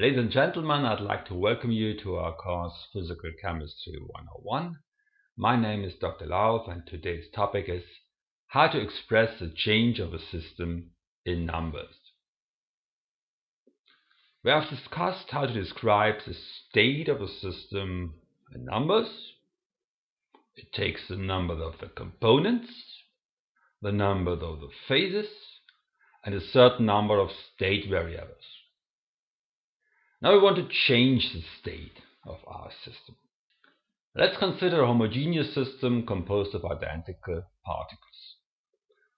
Ladies and gentlemen, I'd like to welcome you to our course Physical Chemistry 101. My name is Dr. Lauf and today's topic is how to express the change of a system in numbers. We have discussed how to describe the state of a system in numbers. It takes the number of the components, the number of the phases, and a certain number of state variables. Now we want to change the state of our system. Let's consider a homogeneous system composed of identical particles.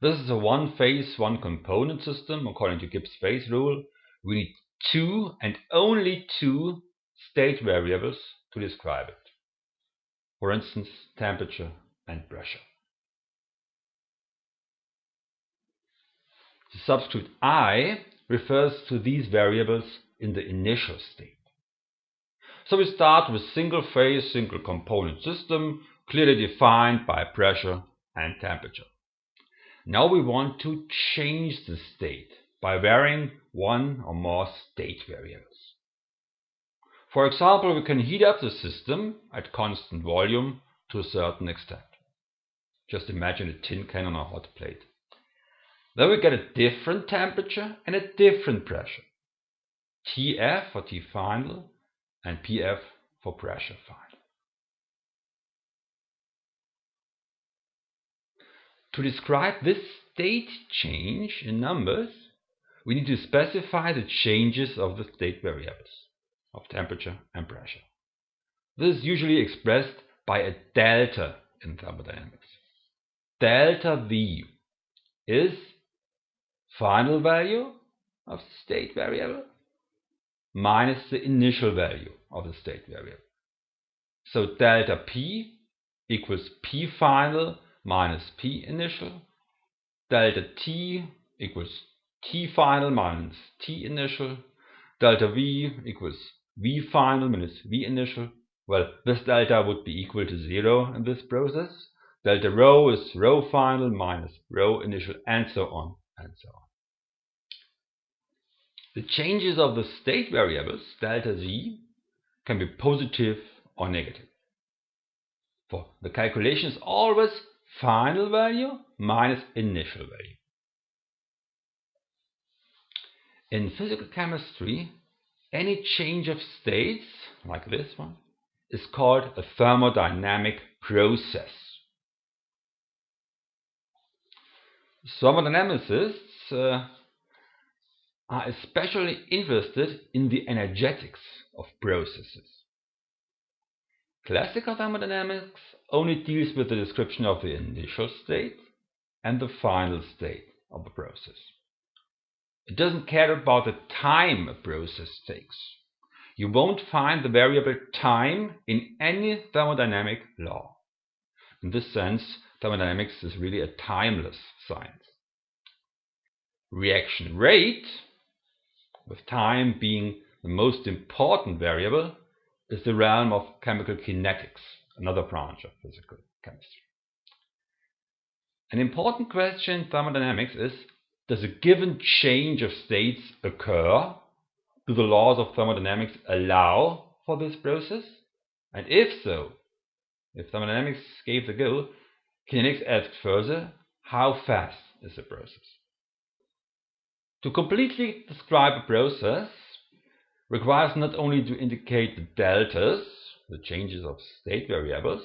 This is a one-phase, one-component system. According to Gibbs phase rule, we need two and only two state variables to describe it. For instance, temperature and pressure. The subscript i refers to these variables in the initial state. So we start with a single phase, single component system, clearly defined by pressure and temperature. Now we want to change the state by varying one or more state variables. For example, we can heat up the system at constant volume to a certain extent. Just imagine a tin can on a hot plate. Then we get a different temperature and a different pressure. TF for T final and PF for pressure final. To describe this state change in numbers, we need to specify the changes of the state variables of temperature and pressure. This is usually expressed by a delta in thermodynamics. Delta V is final value of the state variable minus the initial value of the state variable. So delta P equals P final minus P initial. Delta T equals T final minus T initial. Delta V equals V final minus V initial. Well, this delta would be equal to zero in this process. Delta rho is rho final minus rho initial and so on and so on. The changes of the state variables, delta z, can be positive or negative. For the calculation is always final value minus initial value. In physical chemistry, any change of states, like this one, is called a thermodynamic process. Thermodynamicists uh, are especially interested in the energetics of processes. Classical thermodynamics only deals with the description of the initial state and the final state of a process. It doesn't care about the time a process takes. You won't find the variable time in any thermodynamic law. In this sense, thermodynamics is really a timeless science. Reaction rate with time being the most important variable, is the realm of chemical kinetics, another branch of physical chemistry. An important question in thermodynamics is, does a given change of states occur? Do the laws of thermodynamics allow for this process? And if so, if thermodynamics gave the go, kinetics asked further, how fast is the process? To completely describe a process requires not only to indicate the deltas, the changes of state variables,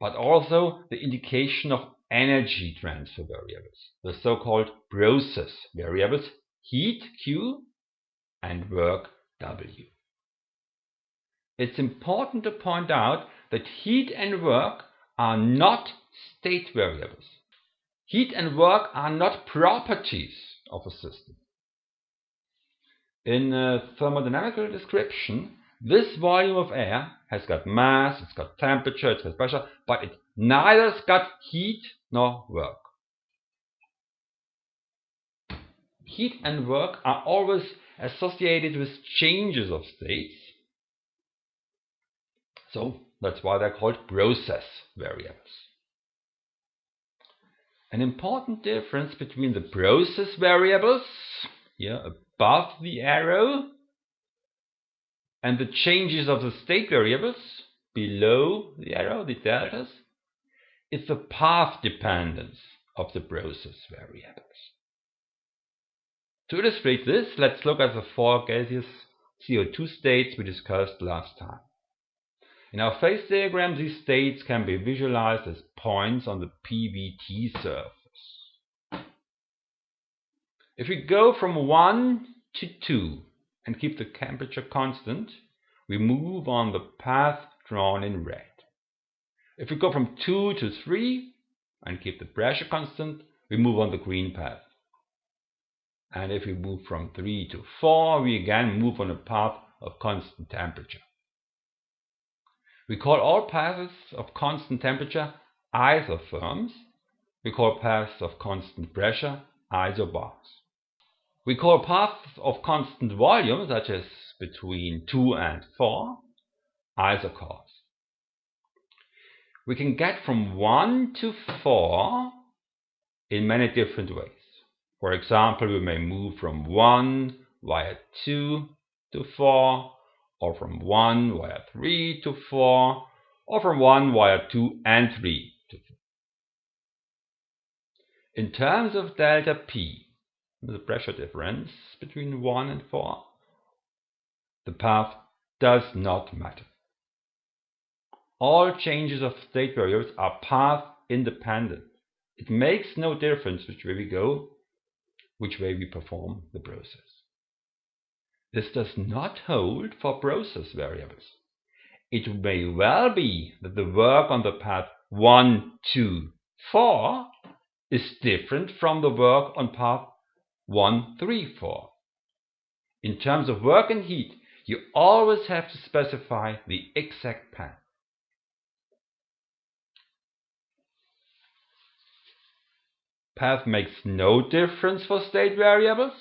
but also the indication of energy transfer variables, the so-called process variables heat Q and work W. It's important to point out that heat and work are not state variables. Heat and work are not properties of a system. In a thermodynamical description, this volume of air has got mass, it's got temperature, it's got pressure, but it neither's got heat nor work. Heat and work are always associated with changes of states. So that's why they're called process variables. An important difference between the process variables, here above the arrow, and the changes of the state variables below the arrow, the deltas, is the path dependence of the process variables. To illustrate this, let's look at the four gaseous CO2 states we discussed last time. In our phase diagram, these states can be visualized as points on the PVT surface. If we go from 1 to 2 and keep the temperature constant, we move on the path drawn in red. If we go from 2 to 3 and keep the pressure constant, we move on the green path. And if we move from 3 to 4, we again move on a path of constant temperature. We call all paths of constant temperature isotherms. We call paths of constant pressure isobars. We call paths of constant volume, such as between 2 and 4, isochores. We can get from 1 to 4 in many different ways. For example, we may move from 1 via 2 to 4, or from 1 via 3 to 4, or from 1 via 2 and 3 to 4. In terms of delta P, the pressure difference between 1 and 4, the path does not matter. All changes of state variables are path independent. It makes no difference which way we go, which way we perform the process. This does not hold for process variables. It may well be that the work on the path 1, 2, 4 is different from the work on path 1, 3, 4. In terms of work and heat, you always have to specify the exact path. Path makes no difference for state variables.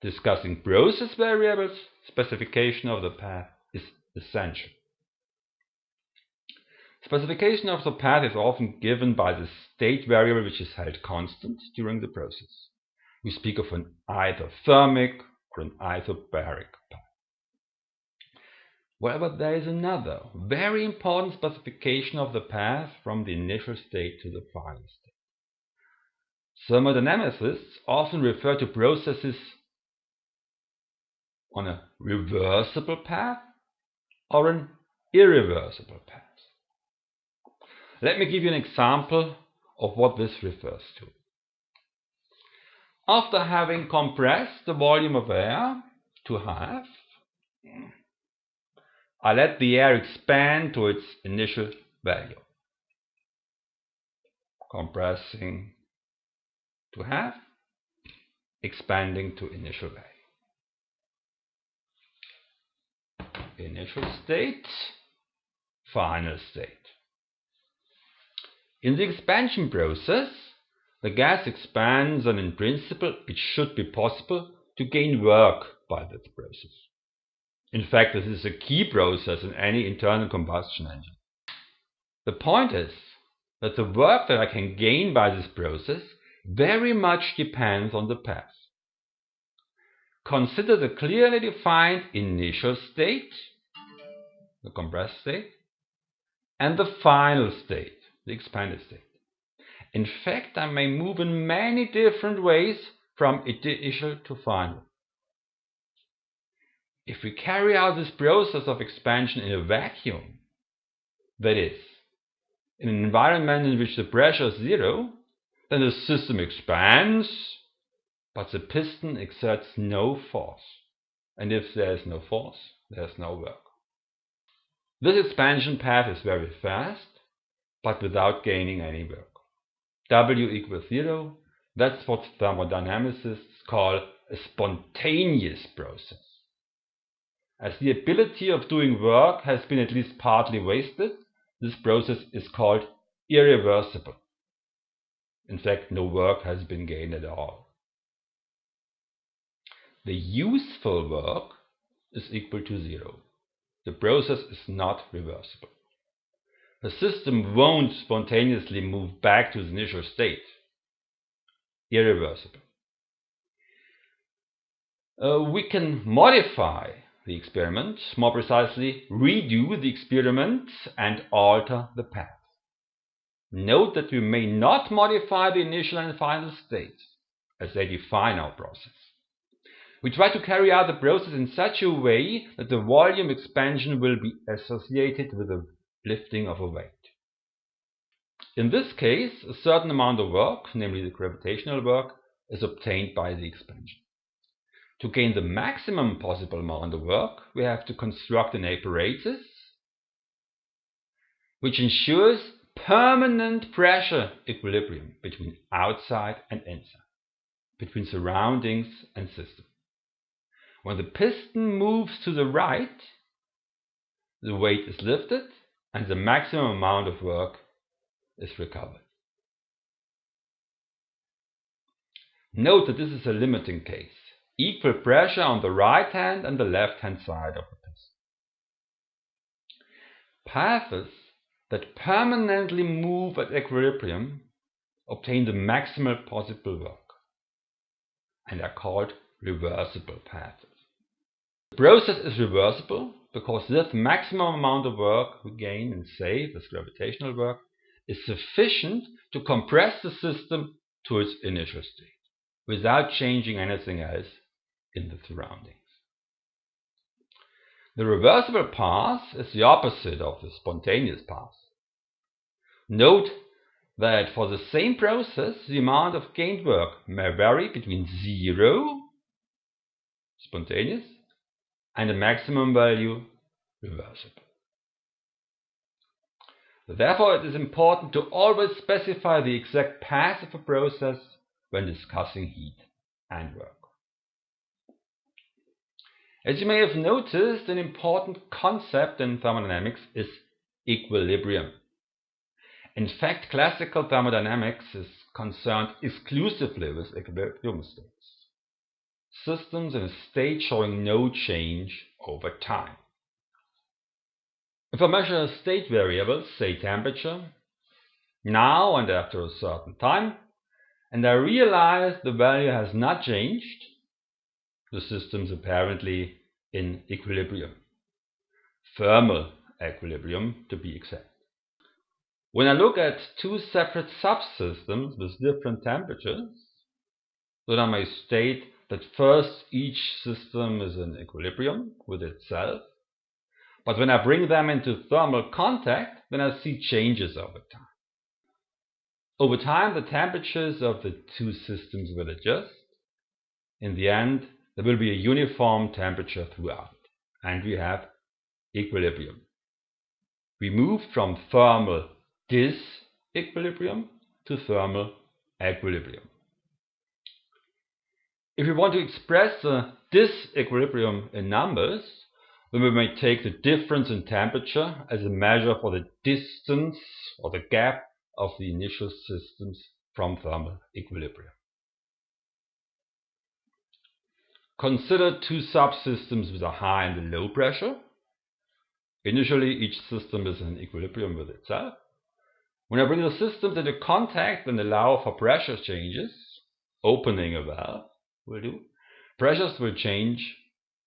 Discussing process variables, specification of the path is essential. Specification of the path is often given by the state variable which is held constant during the process. We speak of an isothermic or an isobaric path. However, there is another very important specification of the path from the initial state to the final state. Thermodynamicists often refer to processes on a reversible path or an irreversible path. Let me give you an example of what this refers to. After having compressed the volume of air to half, I let the air expand to its initial value. Compressing to half, expanding to initial value. Initial state, final state. In the expansion process, the gas expands and in principle it should be possible to gain work by that process. In fact, this is a key process in any internal combustion engine. The point is that the work that I can gain by this process very much depends on the path. Consider the clearly defined initial state, the compressed state, and the final state, the expanded state. In fact, I may move in many different ways from initial to final. If we carry out this process of expansion in a vacuum, that is, in an environment in which the pressure is zero, then the system expands, but the piston exerts no force. And if there is no force, there is no work. This expansion path is very fast, but without gaining any work. W equals zero, that's what thermodynamicists call a spontaneous process. As the ability of doing work has been at least partly wasted, this process is called irreversible. In fact, no work has been gained at all. The useful work is equal to zero. The process is not reversible. The system won't spontaneously move back to the initial state. Irreversible. Uh, we can modify the experiment, more precisely, redo the experiment and alter the path. Note that we may not modify the initial and final states, as they define our process. We try to carry out the process in such a way that the volume expansion will be associated with the lifting of a weight. In this case, a certain amount of work, namely the gravitational work, is obtained by the expansion. To gain the maximum possible amount of work, we have to construct an apparatus which ensures permanent pressure equilibrium between outside and inside, between surroundings and system. When the piston moves to the right, the weight is lifted and the maximum amount of work is recovered. Note that this is a limiting case. Equal pressure on the right hand and the left hand side of the piston. Paths that permanently move at equilibrium obtain the maximal possible work and are called reversible paths. The process is reversible because this maximum amount of work we gain and save as gravitational work is sufficient to compress the system to its initial state without changing anything else in the surroundings. The reversible path is the opposite of the spontaneous path. Note that for the same process, the amount of gained work may vary between zero, spontaneous, and a maximum value, reversible. Therefore, it is important to always specify the exact path of a process when discussing heat and work. As you may have noticed, an important concept in thermodynamics is equilibrium. In fact, classical thermodynamics is concerned exclusively with equilibrium states. Systems in a state showing no change over time. If I measure a state variables, say temperature, now and after a certain time, and I realize the value has not changed, the system is apparently in equilibrium. Thermal equilibrium to be exact. When I look at two separate subsystems with different temperatures, then I may state that first each system is in equilibrium with itself, but when I bring them into thermal contact, then I see changes over time. Over time, the temperatures of the two systems will adjust. In the end, there will be a uniform temperature throughout, and we have equilibrium. We move from thermal disequilibrium to thermal equilibrium. If we want to express the disequilibrium in numbers, then we may take the difference in temperature as a measure for the distance or the gap of the initial systems from thermal equilibrium. Consider two subsystems with a high and a low pressure. Initially, each system is in equilibrium with itself. When I bring the systems into contact and allow for pressure changes, opening a valve will do, pressures will change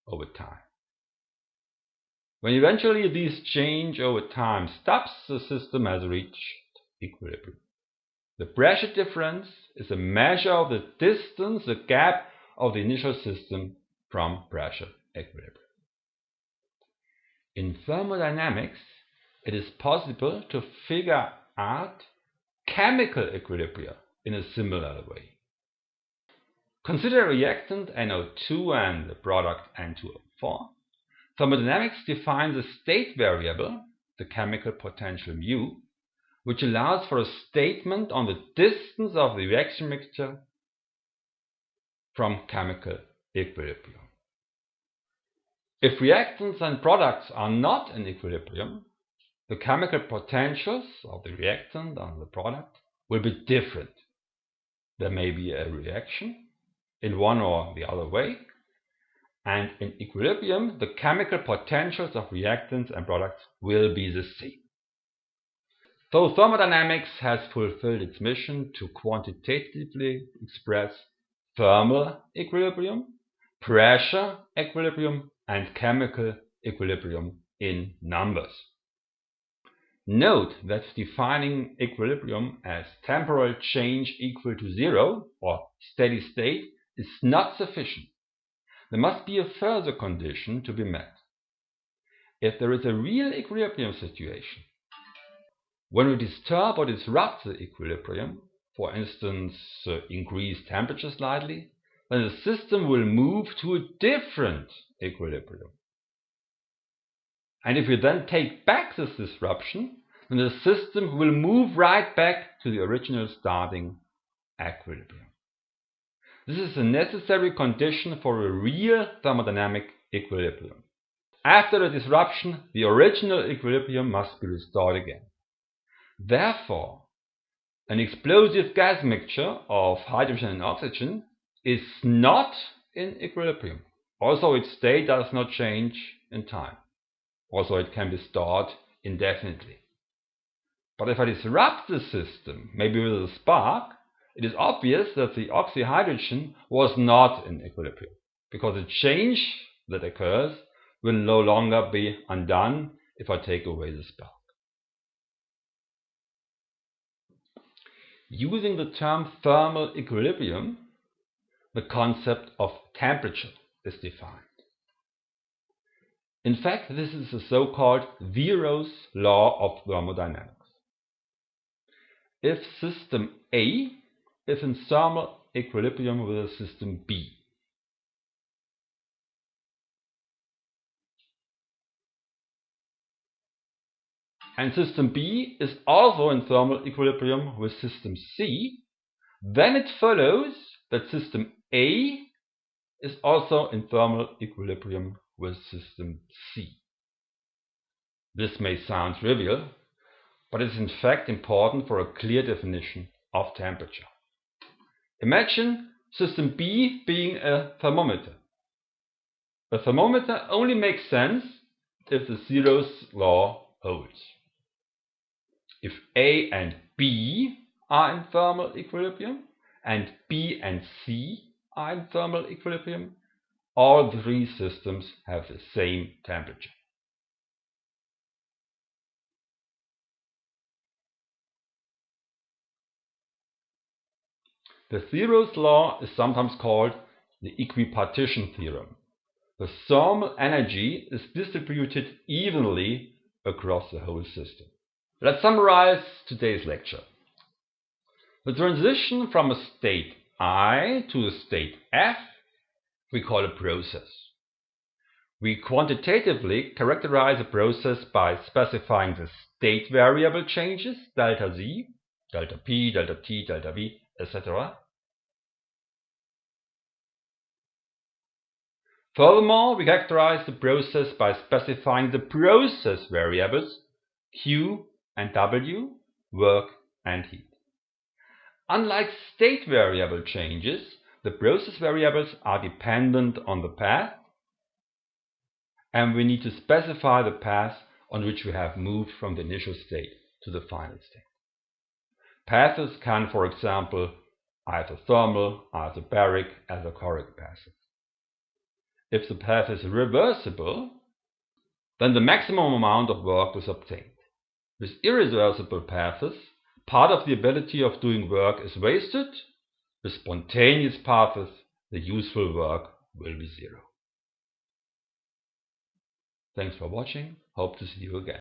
over time. When eventually these change over time stops, the system has reached equilibrium. The pressure difference is a measure of the distance, the gap of the initial system from pressure equilibrium. In thermodynamics, it is possible to figure out chemical equilibria in a similar way. Consider reactant NO2 and the product N2O4. Thermodynamics defines a state variable, the chemical potential mu, which allows for a statement on the distance of the reaction mixture from chemical equilibrium. If reactants and products are not in equilibrium, the chemical potentials of the reactant and the product will be different. There may be a reaction in one or the other way, and in equilibrium, the chemical potentials of reactants and products will be the same. So thermodynamics has fulfilled its mission to quantitatively express thermal equilibrium, pressure equilibrium, and chemical equilibrium in numbers. Note that defining equilibrium as temporal change equal to zero or steady state is not sufficient. There must be a further condition to be met. If there is a real equilibrium situation, when we disturb or disrupt the equilibrium, for instance, uh, increase temperature slightly, then the system will move to a different equilibrium. And if we then take back this disruption, then the system will move right back to the original starting equilibrium. This is a necessary condition for a real thermodynamic equilibrium. After the disruption, the original equilibrium must be restored again. Therefore, an explosive gas mixture of hydrogen and oxygen is not in equilibrium. Also, its state does not change in time. Also, it can be stored indefinitely. But if I disrupt the system, maybe with a spark, it is obvious that the oxyhydrogen was not in equilibrium, because the change that occurs will no longer be undone if I take away the spark. Using the term thermal equilibrium, the concept of temperature is defined. In fact, this is the so-called zeroth law of thermodynamics. If system A is in thermal equilibrium with system B, and system B is also in thermal equilibrium with system C, then it follows that system A is also in thermal equilibrium with system C. This may sound trivial, but it is in fact important for a clear definition of temperature. Imagine system B being a thermometer. A thermometer only makes sense if the zeroth law holds. If A and B are in thermal equilibrium and B and C are in thermal equilibrium, all three systems have the same temperature. The zeroth law is sometimes called the equipartition theorem. The thermal energy is distributed evenly across the whole system. Let's summarize today's lecture. The transition from a state I to a state F we call a process. We quantitatively characterize a process by specifying the state variable changes, delta z, delta p, delta t, delta v, etc. Furthermore, we characterize the process by specifying the process variables q and w, work and heat. Unlike state variable changes, the process variables are dependent on the path and we need to specify the path on which we have moved from the initial state to the final state. Paths can, for example, isothermal, isobaric, isochoric paths. If the path is reversible, then the maximum amount of work is obtained. With irreversible paths, part of the ability of doing work is wasted with spontaneous paths, the useful work will be zero. Thanks for watching. Hope to see you again.